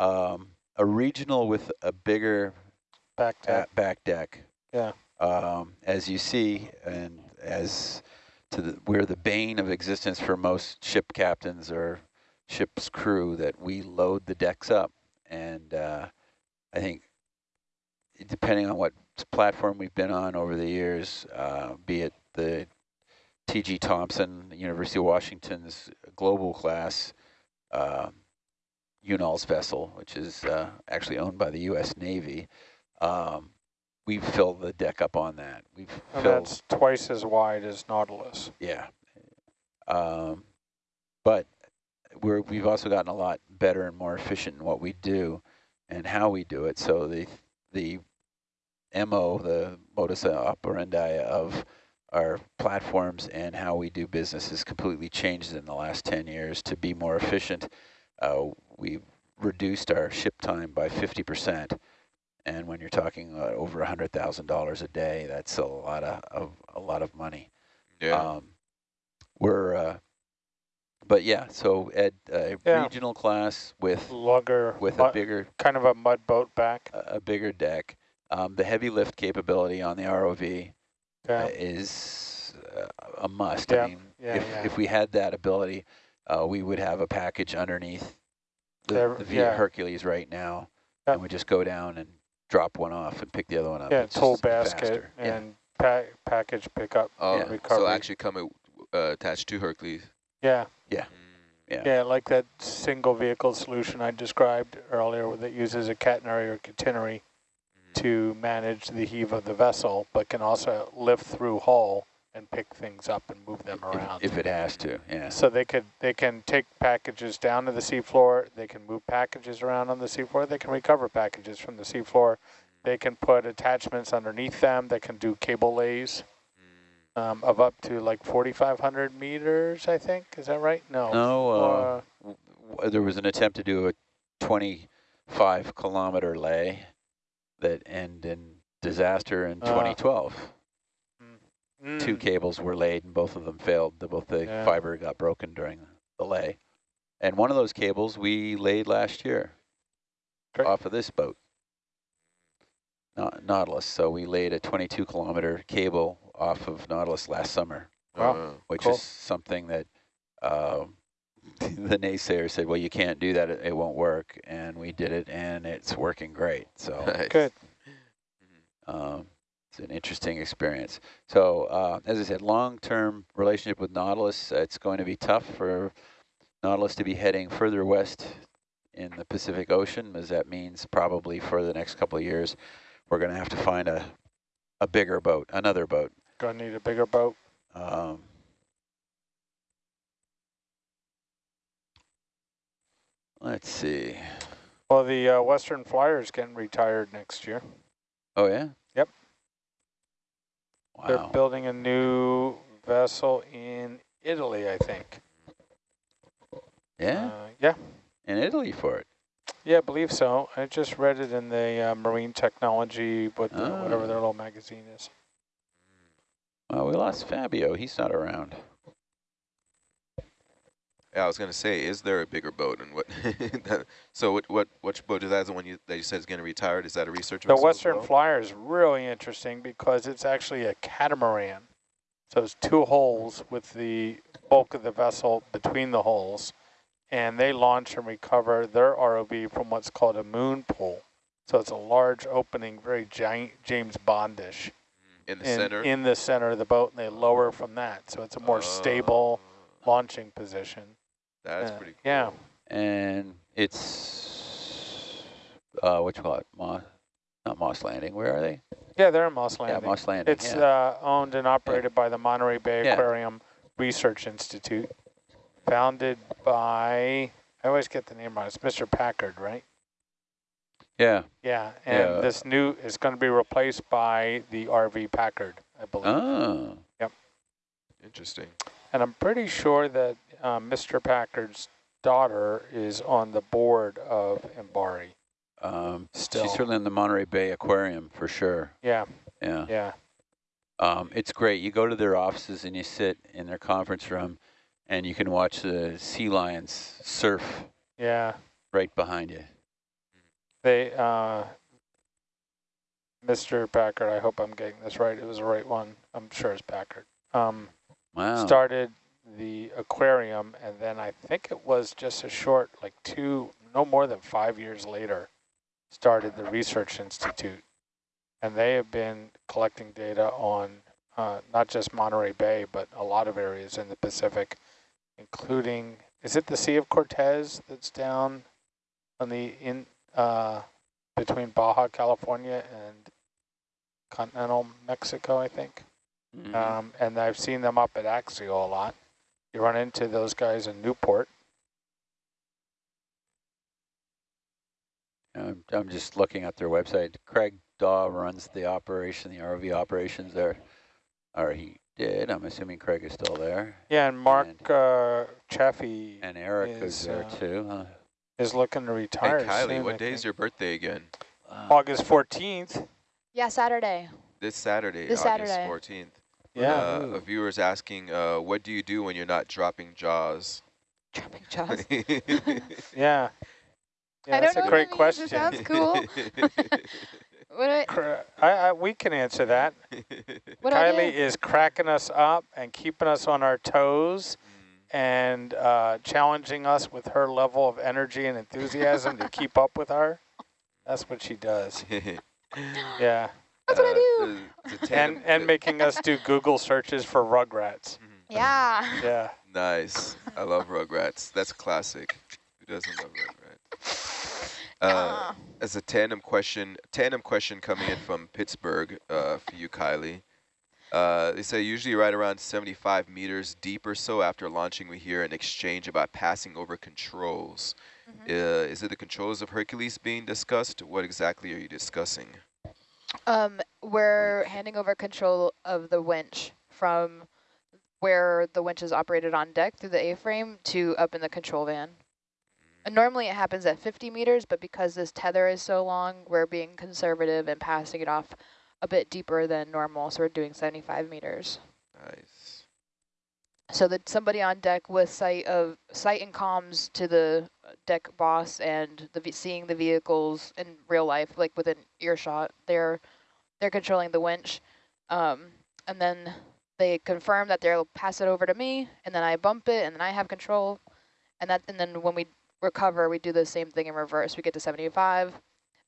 um, a regional with a bigger back deck. back deck. Yeah. Um, as you see, and as to the, we're the bane of existence for most ship captains or ship's crew that we load the decks up. And uh, I think depending on what platform we've been on over the years, uh, be it the T.G. Thompson, University of Washington's global class, uh, UNOLS vessel, which is uh, actually owned by the U.S. Navy, um, we've filled the deck up on that. We've and filled, that's twice as wide as Nautilus. yeah. Um, but we're, we've also gotten a lot better and more efficient in what we do and how we do it. So the the MO, the modus operandi of our platforms and how we do business has completely changed in the last 10 years to be more efficient. Uh, we've reduced our ship time by 50%. And when you're talking uh, over $100,000 a day, that's a lot of, of, a lot of money. Yeah. Um, we're, uh, but yeah, so at a Yeah. regional class with Lugger, with a bigger kind of a mud boat back. a a bigger deck, um, the heavy lift capability on the ROV Yeah. uh, is uh, a must. Yeah, I mean, yeah, if yeah. if we had that ability, uh, we would have a package underneath the, the Via yeah. Hercules right now, Yep. and we just go down and drop one off and pick the other one up. yeah, It's tool basket faster. Yeah. and pa package pickup. oh, yeah. so actually come uh, attached to Hercules. Yeah, Yeah. Mm. Yeah. yeah, like that single vehicle solution I described earlier that uses a catenary or catenary Mm. to manage the heave of the vessel, but can also lift through hull and pick things up and move them around. if, it has to. Yeah. So they could they can take packages down to the seafloor. They can move packages around on the seafloor. They can recover packages from the seafloor. They can put attachments underneath them. They can do cable lays um, of up to like 4,500 meters. I think is that right? No. No, uh, Uh, there was an attempt to do a 25 kilometer lay that ended in disaster in Uh, 2012. Two mm, cables were laid and both of them failed. The, both the Yeah. fiber got broken during the lay. And one of those cables we laid last year Great. off of this boat, Na- Nautilus. So we laid a 22 kilometer cable off of Nautilus last summer Wow. Uh, which Cool. is something that um, the naysayer said, well, you can't do that, it, it won't work. And we did it, and it's working great. So nice. Good. um, it's an interesting experience. So uh, as I said, long-term relationship with Nautilus, uh, it's going to be tough for Nautilus to be heading further west in the Pacific Ocean, as that means probably for the next couple of years, we're going to have to find a, a bigger boat, another boat. Gonna need a bigger boat. Um, let's see. Well, the uh, Western Flyer's getting retired next year. Oh yeah. Yep. They're building a new vessel in Italy, I think. Yeah. Uh, yeah. In Italy for it. Yeah, I believe so. I just read it in the uh, Marine Technology, what the, whatever their little magazine is. Well, we lost Fabio. He's not around. Yeah, I was gonna say, is there a bigger boat and what? that, so what what which boat is that? The one you that you said is gonna retire? Is that a research The Western well? Flyer is really interesting because it's actually a catamaran. So it's two holes with the bulk of the vessel between the holes. And they launch and recover their ROV from what's called a moon pool. So it's a large opening, very giant James Bondish in the in, center. in the center of the boat, and they lower from that. So it's a more stable Uh, launching position. That's Uh, pretty. Cool. Yeah. And it's uh, what you call it? Moss, not Moss Landing. Where are they? Yeah, they're in Moss Landing. Yeah, Moss Landing. It's yeah. uh, owned and operated by the Monterey Bay Yeah. Aquarium Research Institute, founded by, I always get the name wrong, it's Mr. Packard, right? yeah. Yeah, and Yeah. this new is going to be replaced by the RV Packard, I believe. Oh. Interesting. And I'm pretty sure that um, Mr. Packard's daughter is on the board of MBARI. Um, Still. she's certainly in the Monterey Bay Aquarium for sure. Yeah, Yeah. yeah. Um, it's great. You go to their offices and you sit in their conference room, and you can watch the sea lions surf Yeah, right behind you. They, uh, Mr. Packard, I hope I'm getting this right. It was the right one. I'm sure it's Packard. Um, Wow. started the aquarium, and then I think it was just a short, like two, no more than five years later, started the Research Institute. And they have been collecting data on uh, not just Monterey Bay, but a lot of areas in the Pacific, including, is it the Sea of Cortez that's down on the, in, uh, between Baja, California and continental Mexico, I think? Mhm. Um, and I've seen them up at Axial a lot. You run into those guys in Newport. I'm, I'm just looking at their website. Craig Daw runs the operation, the RV operations there. Or he did. I'm assuming Craig is still there. Yeah, and Mark And- uh, Chaffee And Eric Is, is there uh, too. Huh? is looking to retire Hey, Kylie, soon, what I day is your birthday again? Wow. August 14th. Yeah, Saturday. This Saturday, This August Saturday. 14th. Yeah. Uh, a viewer's asking, uh, what do you do when you're not dropping jaws? Dropping jaws. yeah. Yeah, I that's don't a know great what means. question. Sounds cool. What I, I, I, we can answer that. what Kylie is cracking us up and keeping us on our toes and uh, challenging us with her level of energy and enthusiasm to keep up with her. That's what she does. Yeah. That's what I do. Uh, the- the And, and making us do Google searches for rugrats. Mhm. Yeah. Yeah. Nice. I love Rugrats. That's classic. Who doesn't love Rugrats? Uh, Yeah. as a tandem question, tandem question coming in from Pittsburgh uh, for you, Kylie. Uh, they say usually right around 75 meters deep or so after launching, we hear an exchange about passing over controls. Mhm. Uh, is it the controls of Hercules being discussed? What exactly are you discussing? Um, we're handing over control of the winch from where the winch is operated on deck through the A-frame to up in the control van. And normally it happens at 50 meters, but because this tether is so long, we're being conservative and passing it off a bit deeper than normal, so we're doing 75 meters. Nice. So that somebody on deck with sight of sight and comms to the deck boss and the seeing the vehicles in real life, like within earshot, they're they're controlling the winch, um, and then they confirm that they'll pass it over to me, and then I bump it, and then I have control, and that and then when we recover, we do the same thing in reverse. We get to 75,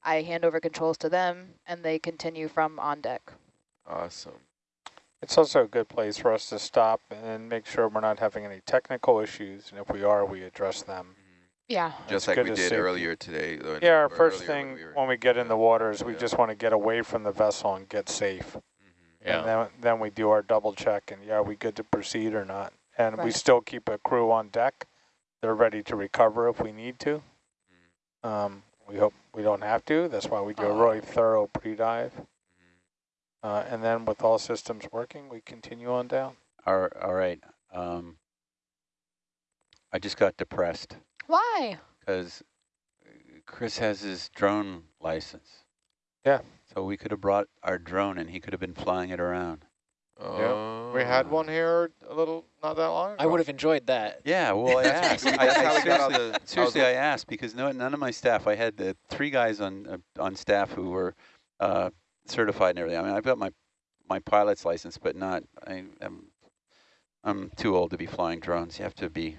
I hand over controls to them, and they continue from on deck. Awesome. It's also a good place for us to stop and make sure we're not having any technical issues. And if we are, we address them. Yeah. Just It's like we did see. earlier today. Yeah, our first earlier thing we were- when we get in the water is we Yeah. just want to get away from the vessel and get safe. Mhm. And then, then we do our double check and yeah, are we good to proceed or not? And we still keep a crew on deck. They're ready to recover if we need to. Mhm. Um, we hope we don't have to. That's why we do a Oh. really thorough pre-dive. Mhm. Uh, and then with all systems working, we continue on down. All, all right. Um, I just got depressed Why? because Chris has his drone license. Yeah. So we could have brought our drone and he could have been flying it around. Oh. We had one here a little, not that long ago. I would have enjoyed that. Yeah, well, I asked. I, I how we got all seriously, the. seriously, I asked because no, none of my staff, I had the three guys on uh, on staff who were uh, certified and everything. I mean, I've got my my pilot's license, but not, I, I'm, I'm too old to be flying drones. You have to be Yeah.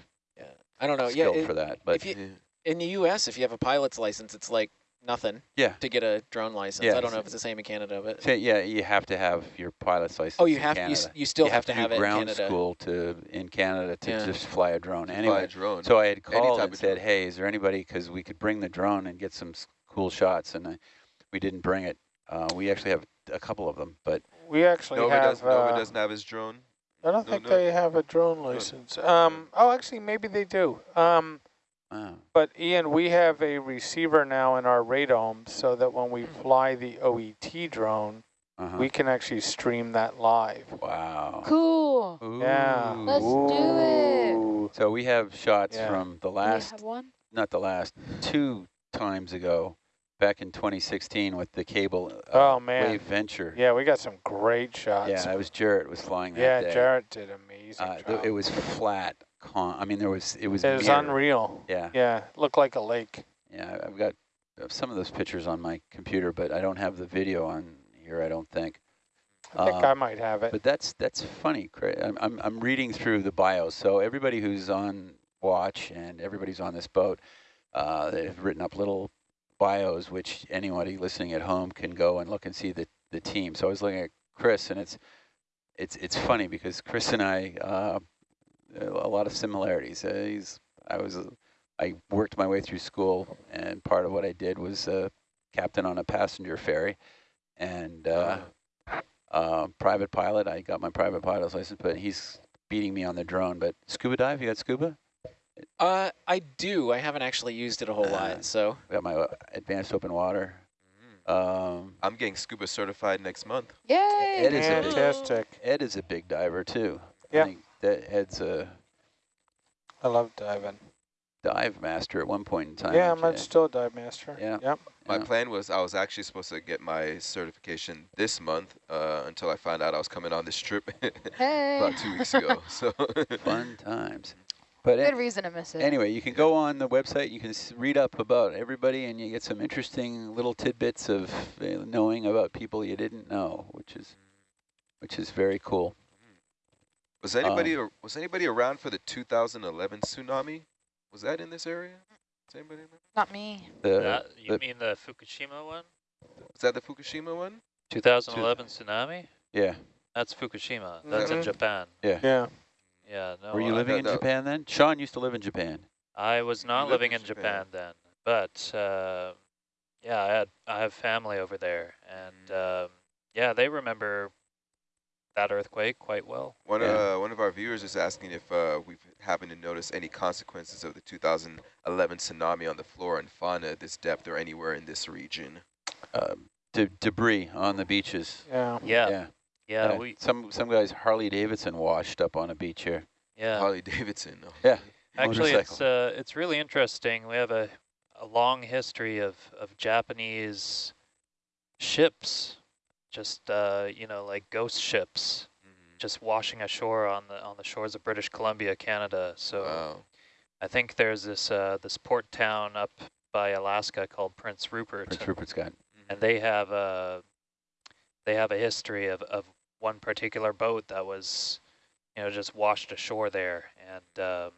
I don't know. Yeah. skilled it- for that. But if you- Yeah. in the U.S., if you have a pilot's license, it's like nothing yeah, to get a drone license. Yeah, I don't know if it's the same in Canada, but so, yeah, you have to have your pilot's license oh, you in have you, Canada. s- you still you have, to do have it in ground Canada. school to in Canada to Yeah. just fly a drone. To fly Anyway, a drone. So I had Any called type and of said, drone. hey, is there anybody, because we could bring the drone and get some cool shots, and I, we didn't bring it. Uh, we actually have a couple of them, but We actually Nova, have. does, Nova uh, doesn't have his drone. I don't No, think no. they have a drone license. Um, oh, actually, maybe they do. Um, wow. but Ian, we have a receiver now in our radome so that when we fly the OET drone, Uh-huh. we can actually stream that live. wow. Cool. Yeah. Let's do it. So we have shots Yeah. from the Do we last, have one? not the last, two times ago, back in 2016 with the cable uh, Oh, man. Wave Venture. Yeah, we got some great shots. Yeah, it was Jarrett was flying that Yeah, day. Jarrett did amazing Uh, it was flat. I mean, there was it was. It was unreal. Yeah, Yeah, looked like a lake. yeah. I've got some of those pictures on my computer, but I don't have the video on here. I don't think. I think Um, I might have it. But that's that's funny. I'm, I'm I'm reading through the bios. So everybody who's on watch and everybody's on this boat, uh, they've written up little bios, which anybody listening at home can go and look and see the the team. So I was looking at Chris, and it's it's it's funny because Chris and I uh, a lot of similarities. Uh, he's I was I worked my way through school, and part of what I did was uh, captain on a passenger ferry, and. Uh, uh, private pilot. I got my private pilot's license, but he's beating me on the drone. But scuba dive, you got scuba? Uh, I do. I haven't actually used it a whole Uh, lot, so got my uh, advanced open water. Um, I'm getting scuba certified next month. Yay! It is a big- Fantastic. Ed is a big diver too. I Yeah. think that Ed's a I love diving. dive master at one point in time. yeah, I'm Ed. still a dive master. Yeah. Yep. My Yeah. plan was I was actually supposed to get my certification this month uh, until I found out I was coming on this trip Hey. about two weeks ago. So Fun times. But Good reason to miss it. anyway, you can go on the website. You can s- read up about everybody, and you get some interesting little tidbits of uh, knowing about people you didn't know, which is which is very cool. was anybody ar- was anybody around for the 2011 tsunami? Was that in this area? Does anybody remember? Not me. The, That, you the- mean the Fukushima one? Was that the Fukushima one? 2011 tsunami? yeah. That's Fukushima. That's in Mhm. Japan. Yeah. Yeah, no. Were you I- living no, in no. Japan then? Sean used to live in Japan. I was not living in in Japan. Japan, then, but uh, yeah, I had I have family over there, and um, yeah, they remember that earthquake quite well. One Yeah. uh, one of our viewers is asking if uh, we've happened to notice any consequences of the 2011 tsunami on the flora and fauna at this depth or anywhere in this region. Uh, de- debris on the beaches. Yeah. Yeah, Yeah. Yeah, Uh, we some some guys Harley Davidson washed up on a beach here. yeah. Harley Davidson. oh. Yeah. Actually, it's uh, it's really interesting. We have a a long history of of Japanese ships, just uh, you know, like ghost ships, Mhm. just washing ashore on the on the shores of British Columbia, Canada. So Wow. I think there's this uh, this port town up by Alaska called Prince Rupert, Prince Rupert's got. and they have a they have a history of of one particular boat that was you know just washed ashore there, and um,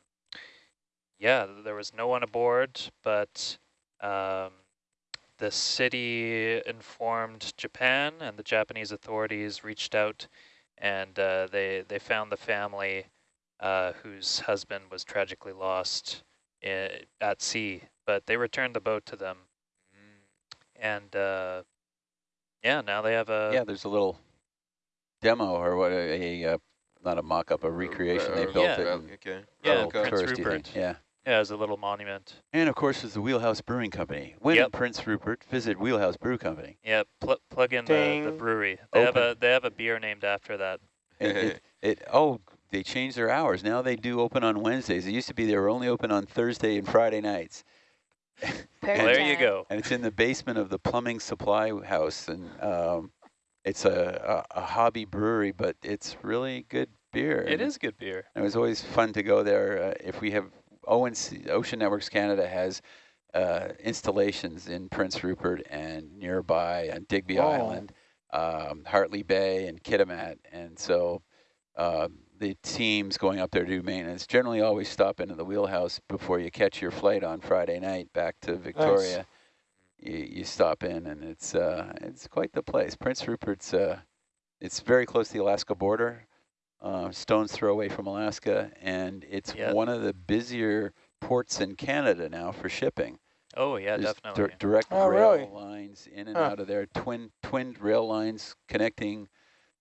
yeah, there was no one aboard, but um, the city informed Japan, and the Japanese authorities reached out, and uh, they they found the family uh, whose husband was tragically lost i at sea, but they returned the boat to them, and uh, yeah, now they have a yeah, there's a little demo or what a, a uh, not a mock-up, a recreation. They Uh, built Yeah. it. Okay. Yeah, little Okay. Prince touristy thing. Rupert. Yeah. yeah, as a little monument. And of course, there's the Wheelhouse Brewing Company. When Yep. Prince Rupert, visit Wheelhouse Brew Company. Yeah, pl plug in the, the brewery. They have a they have a beer named after that. And it, it, oh, they changed their hours. Now they do open on Wednesdays. It used to be they were only open on Thursday and Friday nights. Very Well, there you go. and it's in the basement of the plumbing supply house and um, it's a, a, a hobby brewery but it's really good beer It is good beer. it was always fun to go there uh, if we have ONC, Ocean Networks Canada has uh, installations in Prince Rupert and nearby on Digby Oh. Island, um, Hartley Bay and Kitimat and so uh, the teams going up there to do maintenance generally always stop into the wheelhouse before you catch your flight on Friday night back to Victoria you, you stop in and it's uh, it's quite the place. Prince Rupert's uh, it's very close to the Alaska border, uh, stone's throw away from Alaska, and it's Yeah. one of the busier ports in Canada now for shipping. Oh yeah, There's definitely. dir- direct Oh, rail really? lines in and Huh. out of there, twin twinned rail lines connecting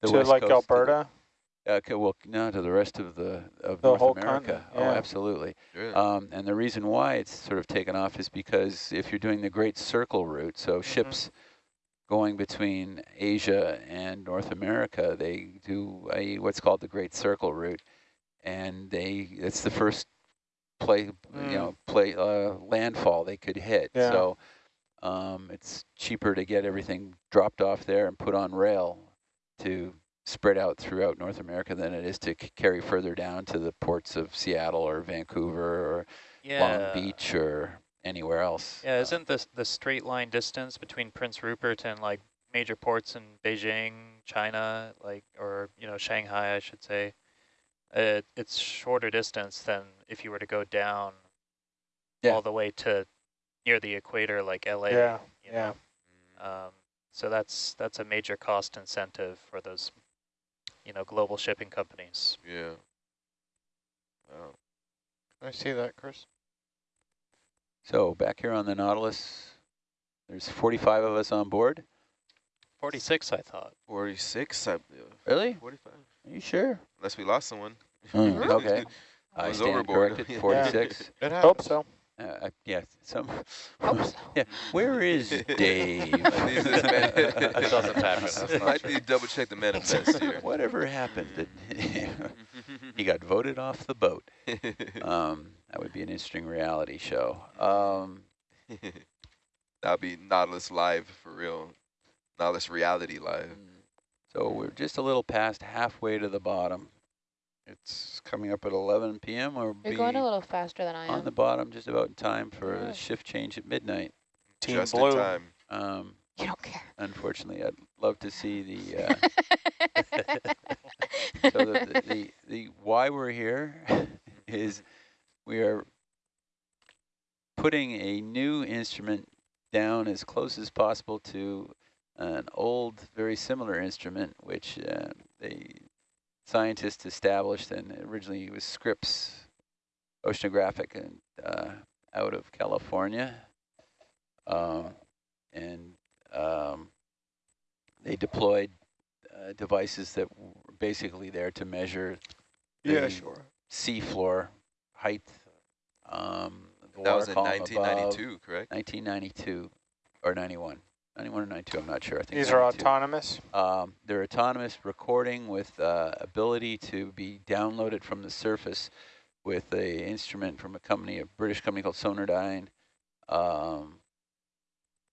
the to west like coast to the- Alberta. Uh, c- well, no, to the rest of the of The North whole America. continent, Oh, absolutely. Really? Um, and the reason why it's sort of taken off is because if you're doing the Great Circle route, so ships going between Asia and North America, they do a what's called the Great Circle route, and they it's the first play Mm. you know play uh, landfall they could hit. Yeah. So um, it's cheaper to get everything dropped off there and put on rail to spread out throughout North America than it is to c- carry further down to the ports of Seattle or Vancouver or yeah. Long Beach or anywhere else. Yeah, isn't this the straight line distance between Prince Rupert and like major ports in Beijing, China, like, or, you know, Shanghai, I should say, uh, it's shorter distance than if you were to go down Yeah. all the way to near the equator, like LA. Yeah, you yeah. know? Um, so that's that's a major cost incentive for those, you know, global shipping companies. Yeah. Wow. I see that, Chris. So back here on the Nautilus, there's 45 of us on board. 46, I thought. 46? I, Really? 45? Are you sure? Unless we lost someone. Hmm, okay. I was stand overboard. corrected, Yeah. 46. It Hope so. Uh, yeah, some. Hope yeah, where is Dave? These is man- That doesn't happen. That's not Might true. need to double check the manifest here. Whatever happened? Did he got voted off the boat. Um, that would be an interesting reality show. Um, That'll be Nautilus live for real. Nautilus reality live. so we're just a little past halfway to the bottom. It's coming up at 11 p.m. or You're be going a little faster than I on the bottom just about in time for Yeah. a shift change at midnight. Team Just blue. in time. Um, You don't care. unfortunately, I'd love to see the, uh, so the, the, the, the why we're here is we are putting a new instrument down as close as possible to an old, very similar instrument, which uh, the scientists established, and originally it was Scripps Oceanographic and uh, out of California, um, and um, they deployed uh, devices that were basically there to measure Yeah, the sure. sea floor height. Um, the That was in column above. 1992, correct? 1992 or 91. 91 or 92, I'm not sure. I think These are autonomous. Um, they're autonomous recording with uh, ability to be downloaded from the surface with a instrument from a company, a British company called Sonardyne. Um,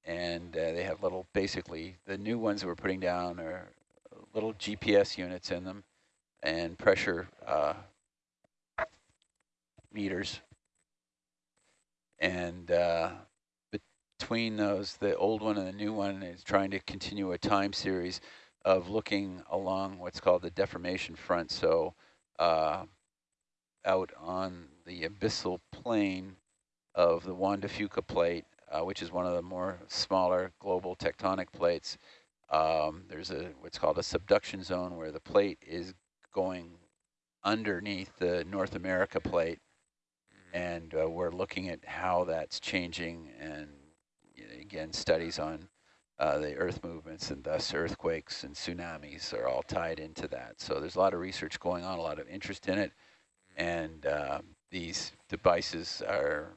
and uh, they have little, basically, the new ones that we're putting down are little GPS units in them and pressure uh, meters. And uh, between those, the old one and the new one is trying to continue a time series of looking along what's called the deformation front. So uh, out on the abyssal plain of the Juan de Fuca plate, uh, which is one of the more smaller global tectonic plates, um, there's a what's called a subduction zone where the plate is going underneath the North America plate and uh, we're looking at how that's changing and again studies on uh, the earth movements and thus earthquakes and tsunamis are all tied into that so there's a lot of research going on a lot of interest in it and uh, these devices are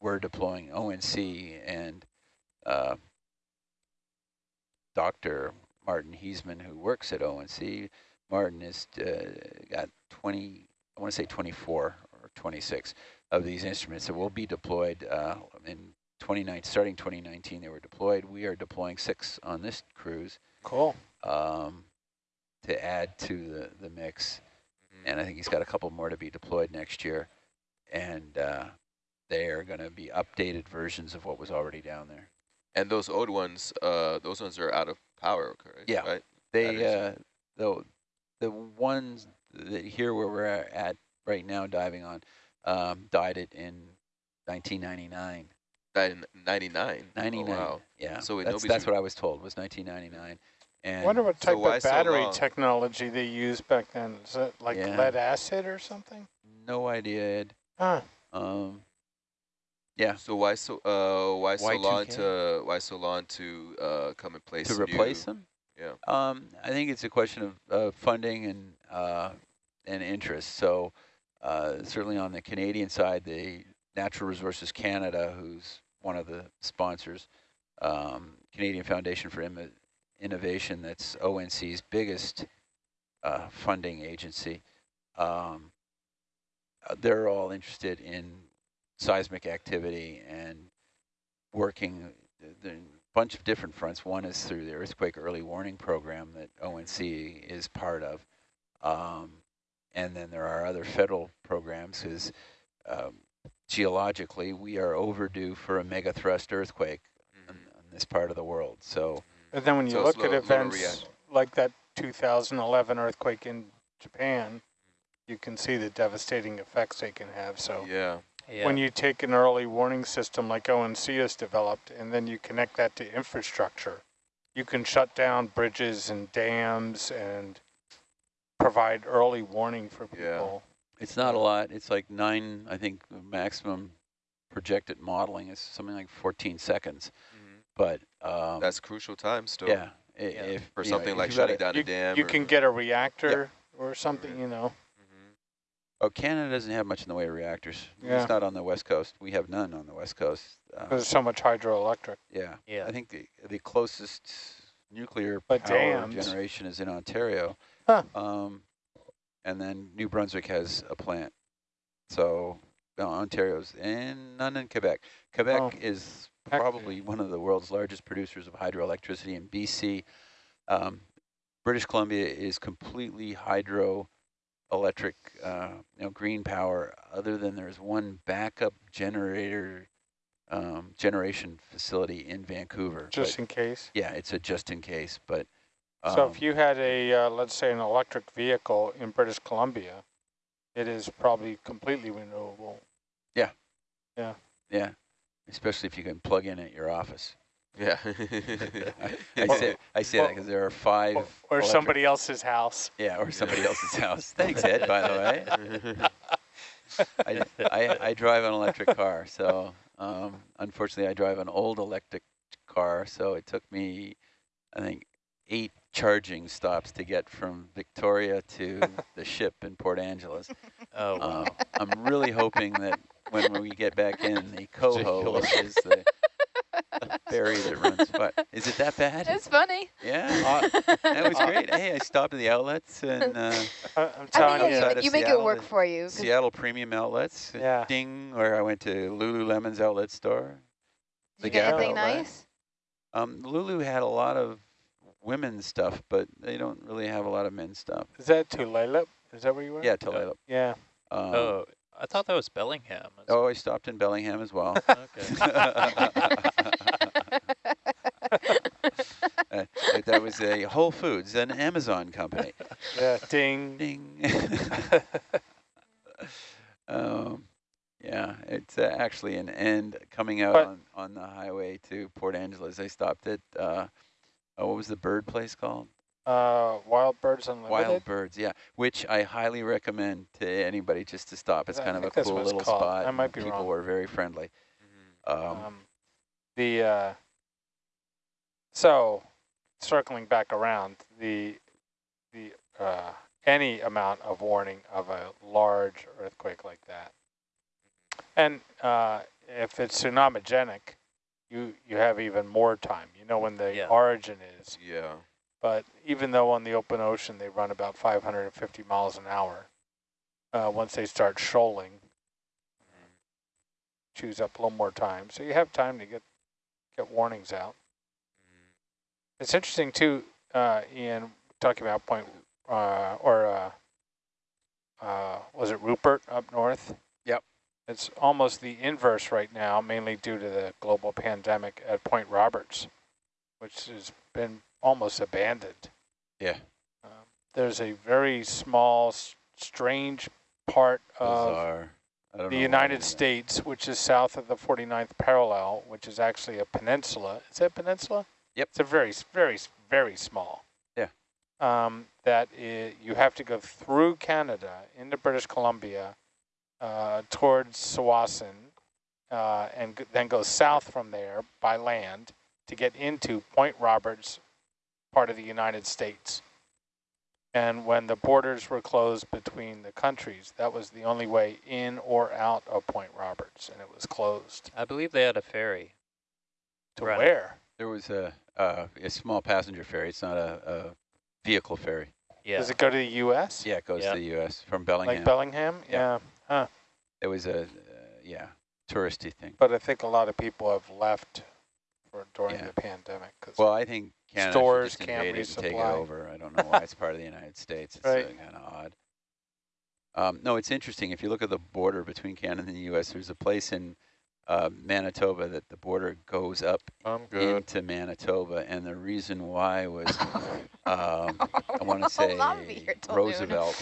we're deploying ONC and uh, Dr. Martin Heesemann who works at ONC Martin has uh, got 20 I want to say 24 or 26 of these instruments that will be deployed uh, in 29, starting 2019 they were deployed. We are deploying six on this cruise Cool. um, to add to the, the mix. And I think he's got a couple more to be deployed next year. And uh, they are going to be updated versions of what was already down there. And those old ones, uh, those ones are out of power, correct? Yeah. Right? They, uh, the, the ones that here where we're at right now diving on, um, died it in 1999. Nin- 99. 99. Oh, wow. Yeah. So wait, that's, that's what I was told was 1999. And I wonder what type why of battery long? technology they used back then. Is it like Yeah. lead acid or something? no idea, Ed. Huh. Um, yeah, So why so uh why so long Y2K? to why so long to uh come and place to replace new, them. Yeah. Um, I think it's a question of uh, funding and uh, and interest. So uh, certainly on the Canadian side, the Natural Resources Canada, who's one of the sponsors, um, Canadian Foundation for Inno- Innovation, that's ONC's biggest uh, funding agency. Um, uh, they're all interested in seismic activity and working the, the bunch of different fronts. One is through the earthquake early warning program that ONC is part of. Um, and then there are other federal programs because um, geologically, we are overdue for a mega thrust earthquake in, in mm-hmm. this part of the world. So mm-hmm. And then when you So look slow- at slow events react. like that 2011 earthquake in Japan, you can see the devastating effects they can have. So Yeah. Yeah. when you take an early warning system like ONC has developed, and then you connect that to infrastructure, you can shut down bridges and dams and provide early warning for Yeah. People. it's not a lot. It's like nine, I think maximum projected modeling is something like 14 seconds. Mhm. But um, That's crucial time still. yeah, i- Yeah. if For you know, something like you've got shutting down You, a dam. you or- can get a reactor or something, you know. Mhm. Oh, Canada doesn't have much in the way of reactors. Yeah. It's not on the west coast. We have none on the west coast. Uh, There's so much hydroelectric. yeah. Yeah. I think the the closest nuclear But power dams. generation is in Ontario. Huh. Um, and then New Brunswick has a plant. So no, Ontario's and none in Quebec. Quebec Oh. is Heck. probably one of the world's largest producers of hydroelectricity in BC. Um, British Columbia is completely hydroelectric, uh, you know, green power. Other than there's one backup generator, um, generation facility in Vancouver. but- just in case. yeah, it's a just in case, but. So um, if you had a, uh, let's say, an electric vehicle in British Columbia, it is probably completely renewable. Yeah, Yeah. Yeah. especially if you can plug in at your office. Yeah. I, I Well- say, I say that because there are five. Or, or electric- somebody else's house. Yeah, or somebody else's house. Thanks, Ed, by the way. I, I, I drive an electric car, so um, unfortunately I drive an old electric car, so it took me, I think, eight charging stops to get from Victoria to the ship in Port Angeles. oh, wow. Um, I'm really hoping that when we get back in, the coho, which is the ferry that runs, but is it that bad? It's funny. Yeah, that was great. Hey, I stopped at the outlets and uh, I, I'm I telling you. outside you, of you make it work for you. Seattle Premium Outlets. Yeah. Ding, or I went to Lululemon's outlet store. Did you the get Gap anything outlet. nice? Um, Lulu had a lot of women's stuff, but they don't really have a lot of men's stuff. Is that Tulalip? Is that where you were? Yeah, Toledo. Yeah. Um, oh, I thought that was Bellingham. as oh, I stopped in Bellingham as well. well. Okay. Uh, that was a Whole Foods, an Amazon company. Yeah. Ding. Ding. um, yeah, it's uh, actually an end coming out But- on, on the highway to Port Angeles. I stopped at, uh, oh, what was the bird place called? Uh, Wild Birds Unlimited. Wild Birds, yeah, which I highly recommend to anybody just to stop. It's I kind of a cool little called. spot. I might and be People wrong. were very friendly. Um, Um, the uh, so circling back around the the uh, any amount of warning of a large earthquake like that, and uh, if it's tsunamigenic, you you have even more time. You know when the Yeah. origin is. yeah. But even though on the open ocean they run about 550 miles an hour, uh, once they start shoaling, chews up a little more time. So you have time to get get warnings out. It's interesting too, uh, Ian, talking about Point uh, or uh, uh, was it Rupert up north? It's almost the inverse right now, mainly due to the global pandemic at Point Roberts, which has been almost abandoned. yeah, Um, there's a very small, s- strange part of bizarre. Don't the United did that. States, which is south of the 49th parallel, which is actually a peninsula. Is a peninsula? Yep. It's a very, very, very small. Yeah. Um, that i you have to go through Canada into British Columbia uh, towards Tsawwassen uh, and g- then go south from there by land to get into Point Roberts, part of the United States. And when the borders were closed between the countries, that was the only way in or out of Point Roberts, and it was closed. I believe they had a ferry. To Right. where? There was a uh, a small passenger ferry. It's not a, a vehicle ferry. Yeah. Does it go to the U.S.? Yeah, it goes Yeah. to the U.S. from Bellingham. Like Bellingham? Yeah. yeah. It was a uh, yeah touristy thing. But I think a lot of people have left for during Yeah. the pandemic. Cause Well, I think Canada Stores just can't it and take it over. I don't know why it's part of the United States. It's Right. uh, kind of odd. Um, no, it's interesting. If you look at the border between Canada and the U.S., there's a place in uh, Manitoba that the border goes up I'm into Manitoba, and the reason why was um, I want to say I'll be here till noon. Roosevelt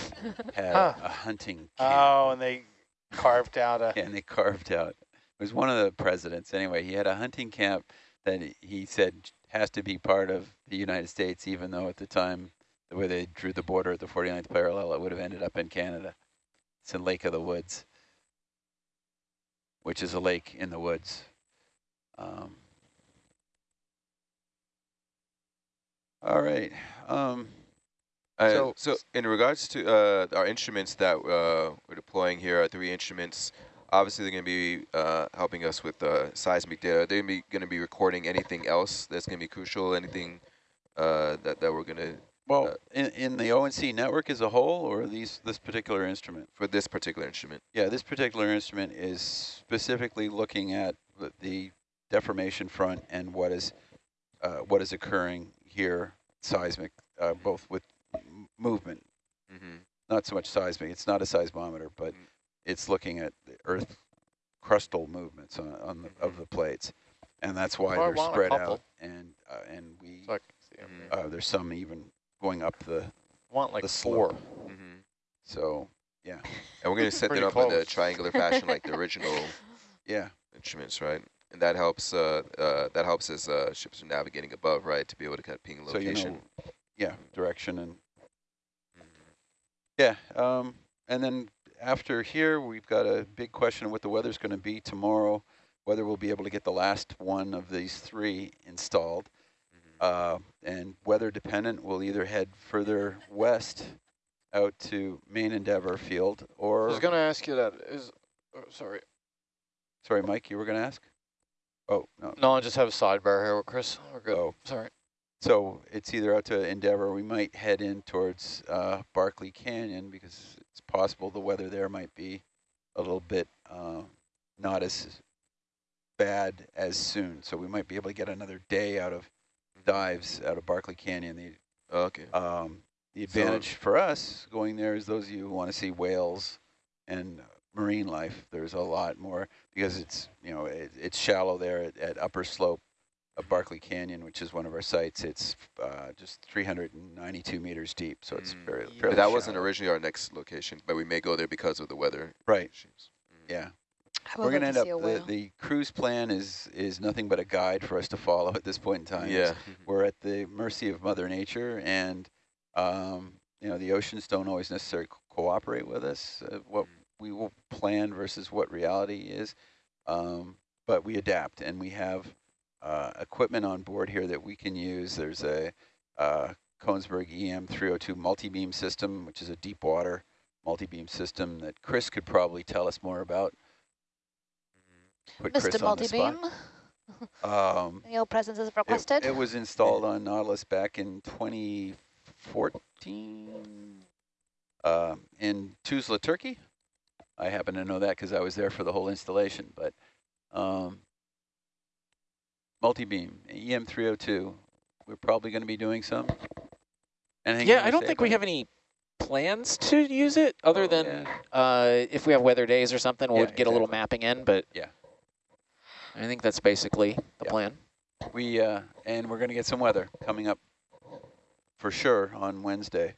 had Huh. a hunting camp, Oh, and they carved out a. and they carved out. It was one of the presidents. Anyway, he had a hunting camp that he- he said has to be part of the United States, even though at the time the way they drew the border at the 49th parallel, it would have ended up in Canada. It's in Lake of the Woods, which is a lake in the woods. Um, all right. Um, Uh, So- so, in regards to uh, our instruments that uh, we're deploying here, our three instruments, obviously they're going to be uh, helping us with uh, seismic data. They're going to be recording anything else that's going to be crucial, anything uh, that, that we're going to, well, Uh, in, in the ONC network as a whole, or these this particular instrument? for this particular instrument. Yeah, this particular instrument is specifically looking at the, the deformation front and what is uh, what is occurring here, seismic, uh, both with m- movement, Mm-hmm. not so much seismic. It's not a seismometer, but Mm. it's looking at the Earth crustal movements on, on the, of the plates, and that's why Well, they're spread out. And uh, and we So I can see 'em Mhm. uh, there's some even going up the I want like the four. slope. Mm-hmm. so yeah, And we're going to set Pretty them up in a triangular fashion like the original yeah. instruments, right? And that helps uh, uh, that helps as uh, ships are navigating above, right, to be able to kind of ping So you location. know, yeah, direction and Mhm. Yeah, um, and then after here, we've got a big question of what the weather's going to be tomorrow, whether we'll be able to get the last one of these three installed. Uh, and weather dependent, we'll either head further west out to Main Endeavor Field or... I was going to ask you that. Is oh, Sorry. sorry, Mike, you were going to ask? Oh, no. No, I just have a sidebar here with Chris. We're good. Oh, Sorry. so it's either out to Endeavor, we might head in towards uh, Barkley Canyon because it's possible the weather there might be a little bit uh, not as bad as soon. So we might be able to get another day out of dives out of Barkley Canyon. The okay. um, the So- advantage for us going there is those of you who want to see whales and marine life. There's a lot more because it's you know it, it's shallow there at, at upper slope of Barkley Canyon, which is one of our sites. It's uh, just 392 meters deep, so it's Mm. very Yeah. fairly that wasn't originally our next location, but we may go there because of the weather. right. issues. Mhm. Yeah, I would we're gonna end up. see The, the cruise plan is is nothing but a guide for us to follow at this point in time. Yeah. we're at the mercy of Mother Nature, and um, you know the oceans don't always necessarily co- cooperate with us. Uh, what Mm. we will plan versus what reality is, um, but we adapt, and we have uh, equipment on board here that we can use. There's a uh, Kongsberg EM302 multi-beam system, which is a deep water multi-beam system that Chris could probably tell us more about. Put Chris Mr. on the spot. Multibeam, Um, your presence is requested. It, was installed on Nautilus back in 2014 uh, in Tuzla, Turkey. I happen to know that because I was there for the whole installation. But um, multi-beam, EM302, we're probably going to be doing some. Anything Yeah, I don't think we about have any plans to use it other Oh, than yeah. uh, if we have weather days or something, we'll Yeah, get a little mapping in. But Yeah. I think that's basically the Yeah. plan. We uh, and we're going to get some weather coming up for sure on Wednesday.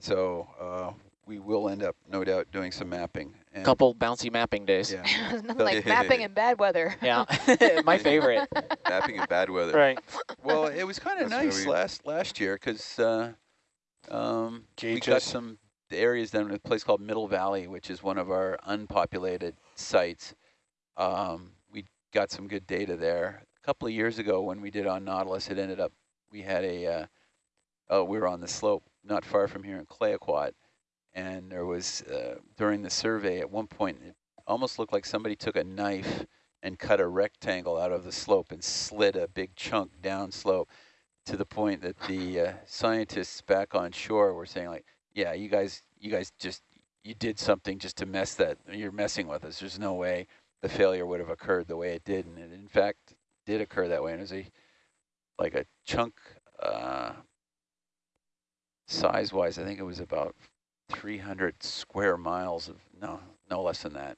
So uh, we will end up, no doubt, doing some mapping. And Couple bouncy mapping days. Yeah. Nothing So- like mapping in bad weather. Yeah, my favorite. Mapping in bad weather. Right. Well, it was kind of nice very- last last year because uh, um, we got some areas down in a place called Middle Valley, which is one of our unpopulated sites. Um, we got some good data there. A couple of years ago, when we did on Nautilus, it ended up we had a uh, oh we were on the slope not far from here in Clayoquot, and there was uh, during the survey at one point it almost looked like somebody took a knife and cut a rectangle out of the slope and slid a big chunk down slope to the point that the uh, scientists back on shore were saying like, yeah, you guys, you guys just, you did something just to mess that, you're messing with us. There's no way the failure would have occurred the way it did. And it in fact did occur that way. And it was a, like a chunk, uh, size-wise, I think it was about 300 square miles of, no, no less than that.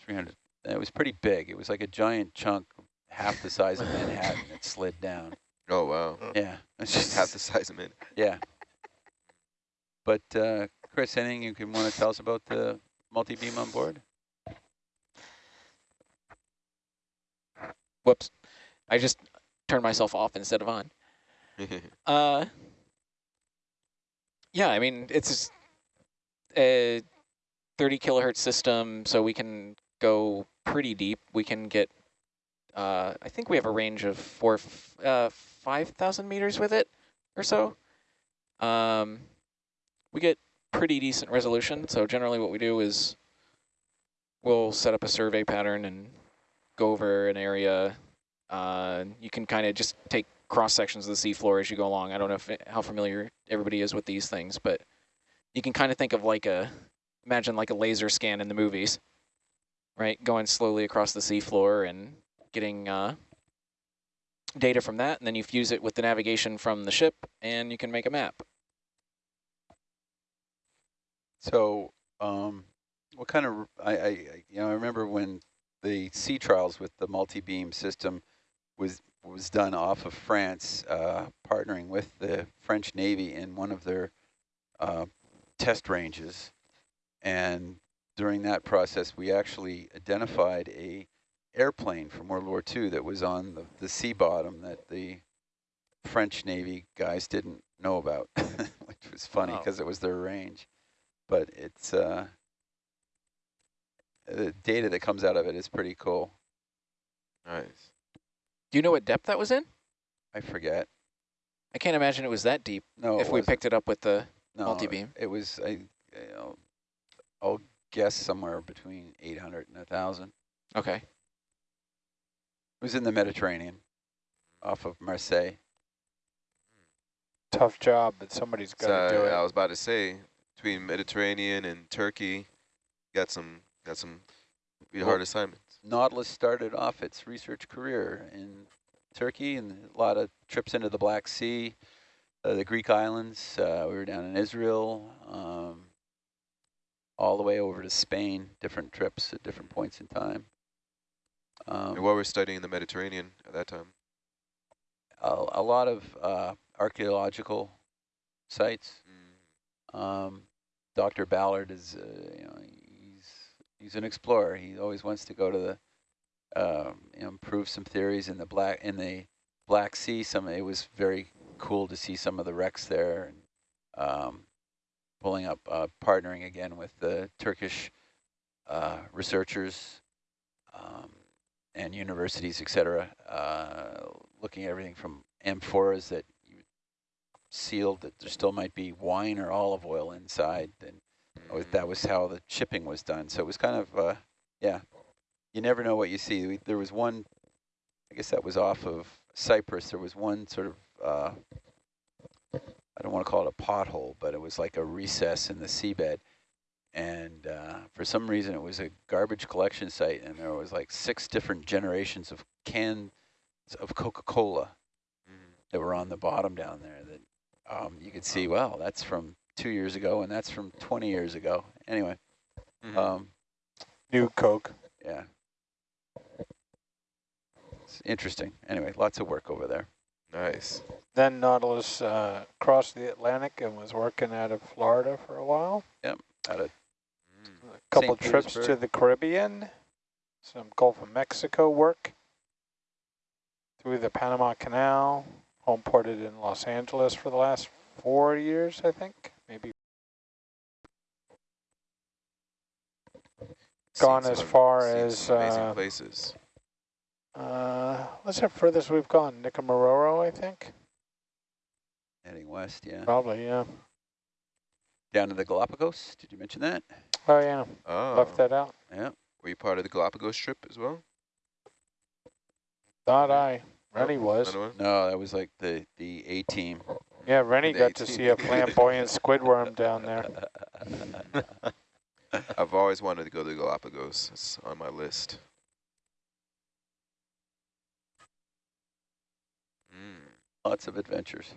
300, it was pretty big. It was like a giant chunk, half the size of Manhattan that slid down. Oh, wow. Yeah. It's just Half the size of it. Yeah. But uh, Chris, anything you can want to tell us about the multi-beam on board? Whoops. I just turned myself off instead of on. Uh, yeah, I mean, it's a 30 kilohertz system, so we can go pretty deep. We can get, uh, I think we have a range of four, uh, 5,000 meters with it or so. Um, we get pretty decent resolution, so generally what we do is we'll set up a survey pattern and go over an area. Uh, you can kind of just take cross sections of the seafloor as you go along. I don't know if how familiar everybody is with these things, but you can kind of think of like a, imagine like a laser scan in the movies, right? Going slowly across the seafloor and getting uh, data from that, and then you fuse it with the navigation from the ship, and you can make a map. So, um, what kind of, I, I, I- you know, I remember when the sea trials with the multi-beam system was was done off of France, uh, partnering with the French Navy in one of their uh, test ranges. And during that process, we actually identified a airplane from World War II that was on the, the sea bottom that the French Navy guys didn't know about, which was funny because it was their range. But it's uh, the data that comes out of it is pretty cool. nice. Do you know what depth that was in? I forget. I can't imagine it was that deep No, if we picked it up with the no, multi-beam. It was I, you know, I'll guess somewhere between 800 and 1,000. Okay. It was in the Mediterranean, off of Marseille. Tough job, but somebody's got to So do it. I was about to say, between Mediterranean and Turkey, got some got some Well, hard assignments. Nautilus started off its research career in Turkey and a lot of trips into the Black Sea, uh, the Greek islands. Uh, we were down in Israel, um, all the way over to Spain, different trips at different points in time. Um, and what we're studying in the Mediterranean at that time. a, a lot of uh, archaeological sites. Mm. Um, Dr. Ballard is, uh, you know, he's an explorer. He always wants to go to the, um, you know, improve some theories in the black in the Black Sea. Some it was very cool to see some of the wrecks there, and um, pulling up, uh, partnering again with the Turkish uh, researchers um, and universities, et cetera, uh, looking at everything from amphoras that you sealed that there still might be wine or olive oil inside, and that was how the shipping was done. So it was kind of, uh, yeah, you never know what you see. We, there was one, I guess that was off of Cyprus. There was one sort of, uh, I don't want to call it a pothole, but it was like a recess in the seabed. And uh, for some reason, it was a garbage collection site, and there was like six different generations of cans of Coca-Cola Mhm. that were on the bottom down there that um, you could see, well, that's from two years ago and that's from 20 years ago. Anyway, Mhm. um, New Coke. yeah. It's interesting. Anyway, lots of work over there. nice. Then Nautilus uh, crossed the Atlantic and was working out of Florida for a while. Yep, out of Mm. A couple St. trips to the Caribbean, some Gulf of Mexico work, through the Panama Canal, home ported in Los Angeles for the last four years, I think, maybe. Seen Gone as far as, amazing uh, places. Uh, what's the furthest we've gone? Nikumaroro, I think. heading west, yeah. Probably, yeah. Down to the Galapagos. Did you mention that? Oh yeah, Oh, left that out. Yeah. were you part of the Galapagos trip as well? Thought I. Rennie was. No, that was like the, the A team. Yeah, Rennie got to see a flamboyant squid worm down there. us? I've always wanted to go to the Galapagos. It's on my list. Mm. Lots of adventures.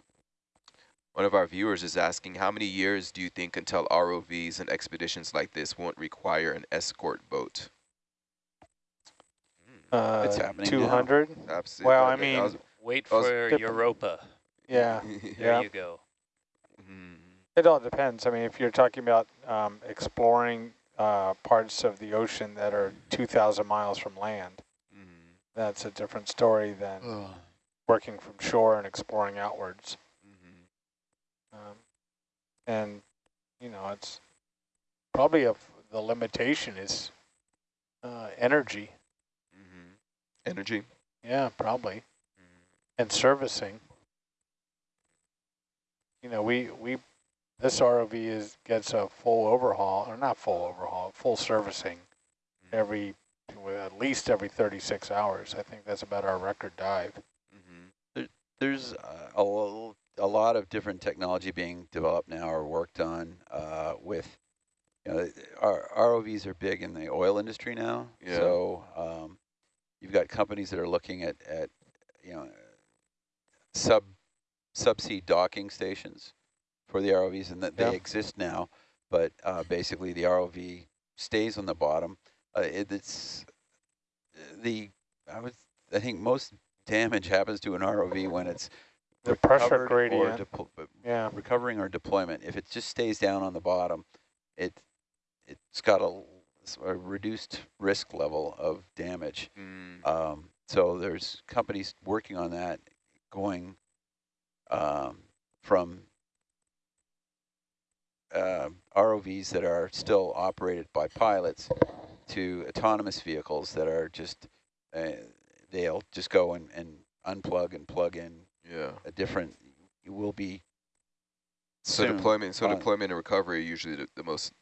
One of our viewers is asking, how many years do you think until ROVs and expeditions like this won't require an escort boat? Uh, It's happening now. 200? Abs- Well, I mean, was- Wait for Europa. Yeah, There Yeah. you go. Mhm. It all depends. I mean, if you're talking about um, exploring uh, parts of the ocean that are 2,000 miles from land, Mhm. that's a different story than working from shore and exploring outwards. Mhm. Um, and, you know, it's probably a, the limitation is uh, energy. Mhm. Energy. Yeah, probably. Mhm. And servicing. You know, we, we this ROV is gets a full overhaul, or not full overhaul, full servicing every, at least every 36 hours. I think that's about our record dive. Mm -hmm. There's uh, a, a lot of different technology being developed now or worked on uh, with, you know, our ROVs are big in the oil industry now. Yeah. So um, you've got companies that are looking at, at you know, sub subsea docking stations for the ROVs, and that Yeah. they exist now. But uh, basically, the ROV stays on the bottom. Uh, it, it's the I would I think most damage happens to an ROV when it's The pressure recovered or gradient. uh, Yeah. recovering or deployment. If it just stays down on the bottom, it it's got a reduced risk level of damage. Mm. Um, so there's companies working on that, going um, from uh, ROVs that are still operated by pilots to autonomous vehicles that are just uh, they'll just go and, and unplug and plug in Yeah. a different. You will be So deployment, so on- deployment and recovery are usually the, the most,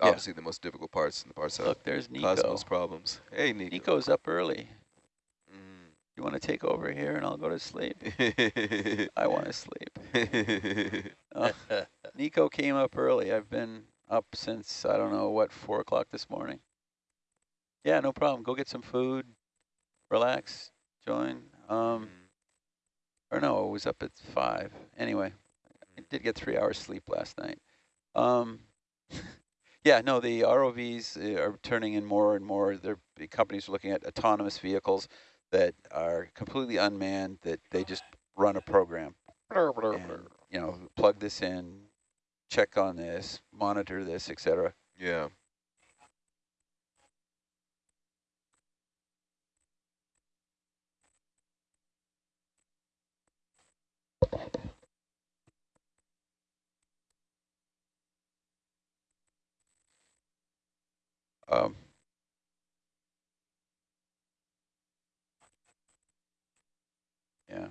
Yeah. obviously the most difficult parts and the parts that Look, there's cause Nico. most problems. Hey, Nico. Nico's up early. You want to take over here and I'll go to sleep? I want to sleep. Uh, Nico came up early. I've been up since, I don't know, what, 4 o'clock this morning? Yeah, no problem. Go get some food, relax, join. Um, or no, it was up at 5. Anyway, I did get three hours sleep last night. Um, yeah, no, the ROVs uh, are turning in more and more. Their the companies are looking at autonomous vehicles that are completely unmanned, that they just run a program. And, you know, plug this in, check on this, monitor this, etc. yeah. Um, yeah.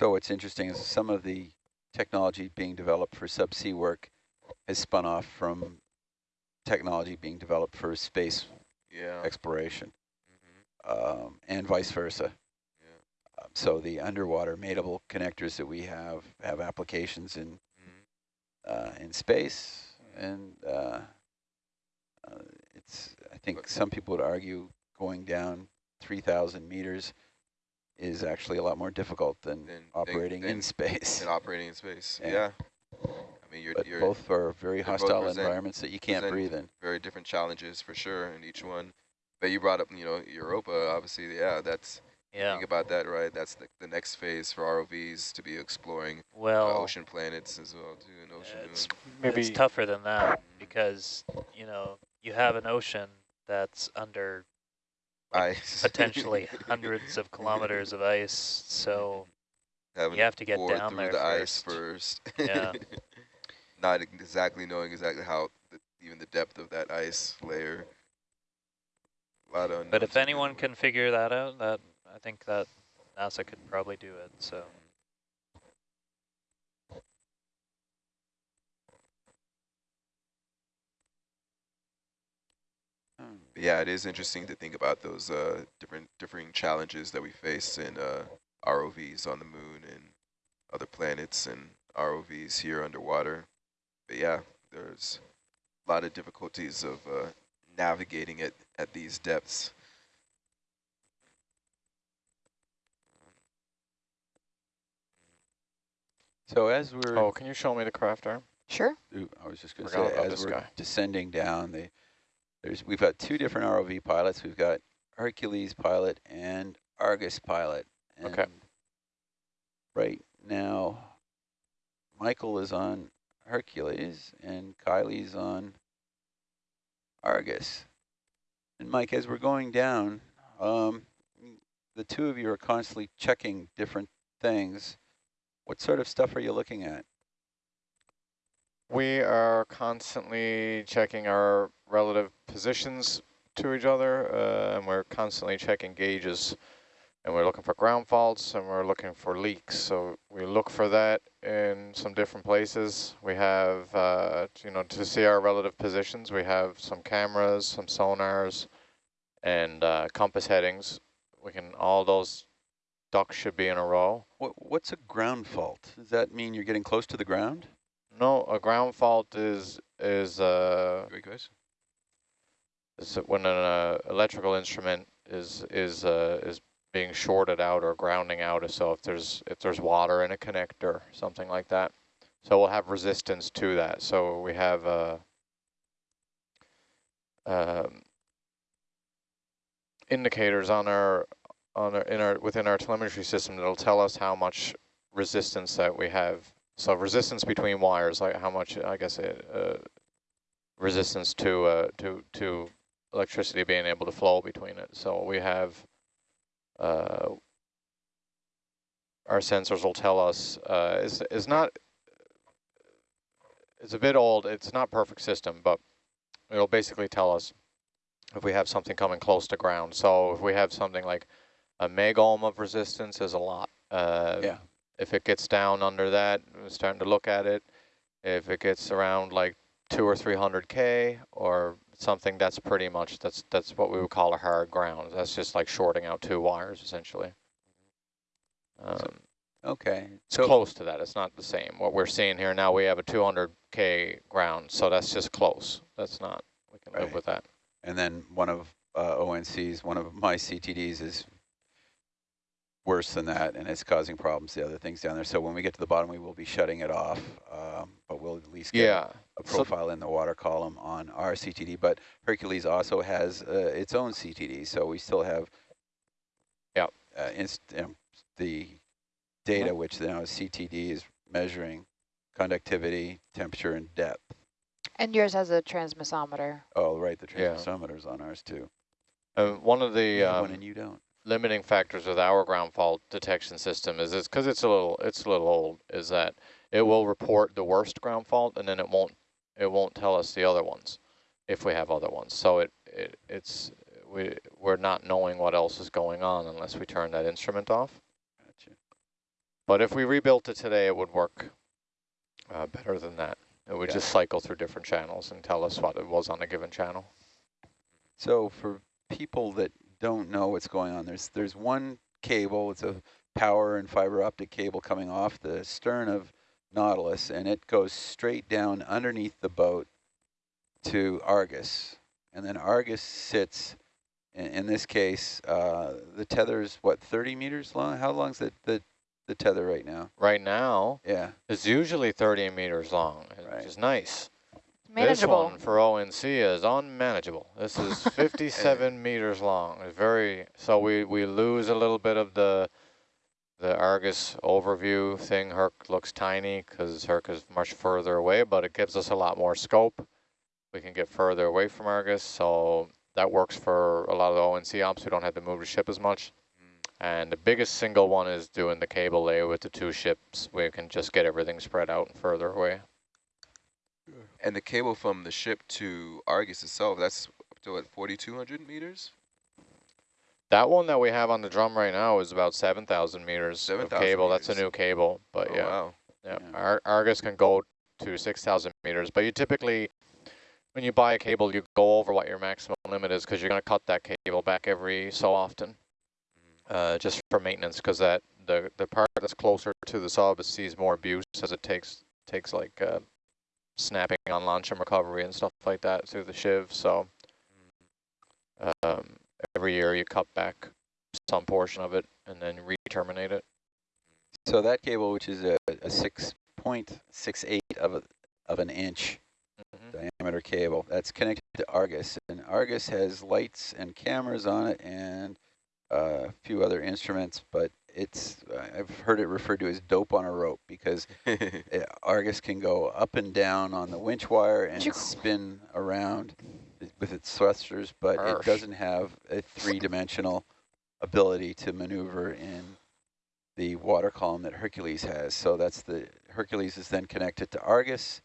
So what's interesting is some of the technology being developed for subsea work has spun off from technology being developed for space Yeah. exploration, Mhm. um, and vice versa. Yeah. Um, so the underwater mateable connectors that we have have applications in Mhm. uh, in space, and uh, uh, it's I think some people would argue going down 3,000 meters is actually a lot more difficult than Than- than- operating in space. And operating in space. Yeah. Yeah. I mean, you're, But you're both are very hostile environments that you can't breathe in. very different challenges for sure in each one. But you brought up, you know, Europa, obviously, yeah, that's, Yeah. think about that, right? That's the, the next phase for ROVs to be exploring uh, ocean planets as well, too, and ocean it's, moons. Maybe it's tougher than that because, you know, you have an ocean that's under Ice. potentially hundreds of kilometers of ice, so Having you have to get down through there the first. ice first. Yeah. Not exactly knowing exactly how, the, even the depth of that ice layer. A lot of But if anyone can figure that out, that I think that NASA could probably do it. So yeah, it is interesting to think about those uh, different differing challenges that we face in uh, ROVs on the moon and other planets and ROVs here underwater. But yeah, there's a lot of difficulties of uh, navigating it at these depths. So as we're... Oh, can you show me the Kraft arm? Sure. I was just going to say, as we're guy. descending down, the there's we've got two different ROV pilots. We've got Hercules pilot and Argus pilot. Okay. Right now, Michael is on Hercules and Kylie's on Argus. And Mike, as we're going down, um, the two of you are constantly checking different things. What sort of stuff are you looking at? We are constantly checking our relative positions to each other, uh, and we're constantly checking gauges. And we're looking for ground faults, and we're looking for leaks. So we look for that in some different places. We have, uh, you know, to see our relative positions, we have some cameras, some sonars, and uh, compass headings. We can, all those ducks should be in a row. What, what's a ground fault? Does that mean you're getting close to the ground? No, a ground fault is, is, uh, Great question. Is when an uh, electrical instrument is is uh, is being shorted out or grounding out. So if there's if there's water in a connector, something like that. So we'll have resistance to that. So we have uh, um, indicators on our on our in our within our telemetry system that'll tell us how much resistance that we have. So resistance between wires, like how much I guess it, uh, resistance to uh, to to electricity being able to flow between it. So we have uh, our sensors will tell us uh, is is not it's a bit old. It's not perfect system, but it'll basically tell us if we have something coming close to ground. So if we have something like a meg ohm of resistance is a lot. Uh, Yeah. If it gets down under that, we're starting to look at it. If it gets around like two or three hundred k or something, that's pretty much that's that's what we would call a hard ground. That's just like shorting out two wires essentially. Um, Okay. it's So close to that. It's not the same. What we're seeing here now, we have a 200k ground, so that's just close. That's not. We can live with that. And then one of uh, ONC's, one of my CTDs is worse than that, and it's causing problems to the other things down there. So when we get to the bottom, we will be shutting it off, um, but we'll at least get Yeah. A So- profile in the water column on our CTD. But Hercules also has uh, its own CTD, so we still have Yep. uh, inst um, the data, which now CTD is measuring conductivity, temperature, and depth. And yours has a transmissometer. Oh, right, the Yeah. transmissometer's on ours too. Uh, one of the You have one um, and you don't. limiting factors with our ground fault detection system is it's because it's a little it's a little old. Is that it will report the worst ground fault and then it won't it won't tell us the other ones if we have other ones. So it, it it's we we're not knowing what else is going on unless we turn that instrument off. Gotcha. But if we rebuilt it today, it would work uh, better than that. It would just cycle through different channels and tell us what it was on a given channel. So for people that don't know what's going on, there's there's one cable. It's a power and fiber optic cable coming off the stern of Nautilus, and it goes straight down underneath the boat to Argus, and then Argus sits. In, in this case, uh, the tether is what 30 meters long. How long's the the the tether right now? Right now, Yeah. it's usually 30 meters long, Right. which is nice. Manageable. This one for ONC is unmanageable. This is 57 meters long. It's very so we we lose a little bit of the the Argus overview thing. Herc looks tiny because Herc is much further away, but it gives us a lot more scope. We can get further away from Argus, so that works for a lot of the ONC ops. We don't have to move the ship as much. And the biggest single one is doing the cable lay with the two ships. We can just get everything spread out and further away. And the cable from the ship to Argus itself, that's up to what, 4,200 meters? That one that we have on the drum right now is about 7,000 meters of 7,000 cable. That's a new cable, but oh, yeah, wow. yeah. Yeah. Ar Argus can go to 6,000 meters, but you typically, when you buy a cable, you go over what your maximum limit is because you're going to cut that cable back every so often, uh, just for maintenance because that the the part that's closer to the sub sees more abuse as it takes takes like uh, snapping on launch and recovery and stuff like that through the sheave. So um, every year you cut back some portion of it and then re-terminate it. So that cable, which is a, a six 0.68 of a, of an inch Mhm. diameter cable that's connected to Argus, and Argus has lights and cameras on it and uh, a few other instruments, but it's I've heard it referred to as dope on a rope because uh, Argus can go up and down on the winch wire and spin around with its thrusters, but it doesn't have a three-dimensional ability to maneuver in the water column that Hercules has. So that's the Hercules is then connected to Argus,